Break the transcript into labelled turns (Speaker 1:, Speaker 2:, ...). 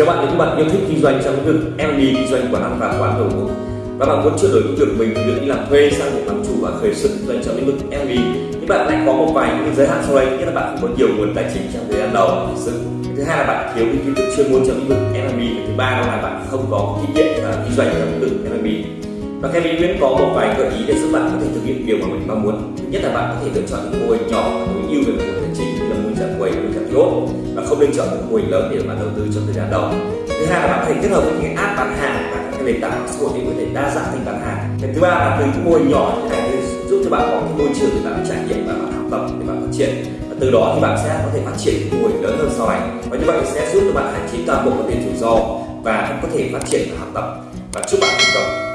Speaker 1: chào bạn, nếu các bạn yêu thích kinh doanh trong lĩnh vực F&B kinh doanh quán ăn và quán đồ uống, và bạn muốn chuyển đổi công việc mình từ việc đi làm thuê sang một làm chủ và khởi sự kinh doanh trong lĩnh vực F&B nhưng bạn lại có một vài những giới hạn sau đây. Nhất là bạn không có nhiều nguồn tài chính trong thời gian đầu khởi sự. Thứ hai là bạn thiếu những kiến thức chuyên môn trong lĩnh vực F&B thứ ba đó là bạn không có kinh nghiệm và kinh doanh trong lĩnh vực F&B và Kevin Nguyễn có một vài gợi ý để giúp bạn có thể thực hiện điều mà mình mong muốn. Thứ nhất là bạn có thể lựa chọn những mô hình nhỏ tối ưu về quầy và không nên chọn những mô hình lớn để bạn đầu tư trong thời gian đầu thứ hai là bạn có thể kết hợp với những app bán hàng và các nền tảng xã hội để có thể đa dạng kênh bán hàng. Cái thứ ba là từ những mô hình nhỏ như này giúp cho bạn có cái môi trường để bạn trải nghiệm và bạn học tập để bạn phát triển. Và từ đó thì bạn sẽ có thể phát triển mô hình lớn hơn sau này. Và như vậy sẽ giúp cho bạn hạn chế toàn bộ vấn đề rủi ro và có thể phát triển và học tập. Và chúc bạn thành công.